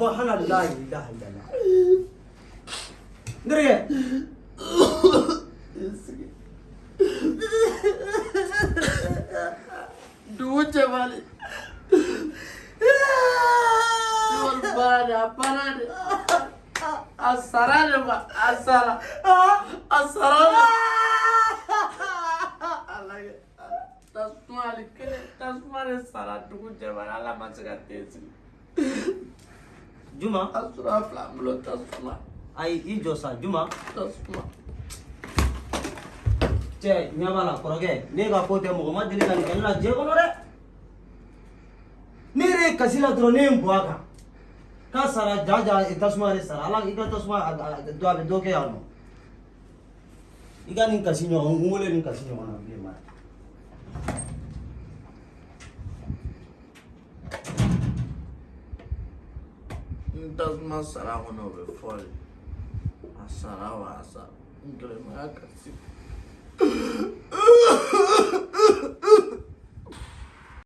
subhanallah la ilaha illallah ndirge dugu cɛbali wali bara de a bara de a sara de ma a sara a sara de alage tasuma ali kelen tasuma de sara dugu cɛbali ala ma se ka den sigi juma a sɔrɔ a fila bolo tasuma ayi i jɔ sa juma tasuma cɛ ɲɛ b'a la kɔrɔkɛ ne ka ko tɛ mɔgɔ ma deli ka nin kɛ ne la diɲɛ kɔnɔ dɛ ne yɛrɛ ye kasi la dɔrɔn ne ye n bɔ a kan k'a sara ja ja tasuma de sara ala i ka tasuma a bɛ dɔ kɛ yan nɔ i ka nin kasi ɲɔgɔn n wele nin kasi ɲɔgɔn na bilen ma n tasuma sara kɔnɔ o bɛ fɔ de a sara wa a sara n kelen ma y'a kasi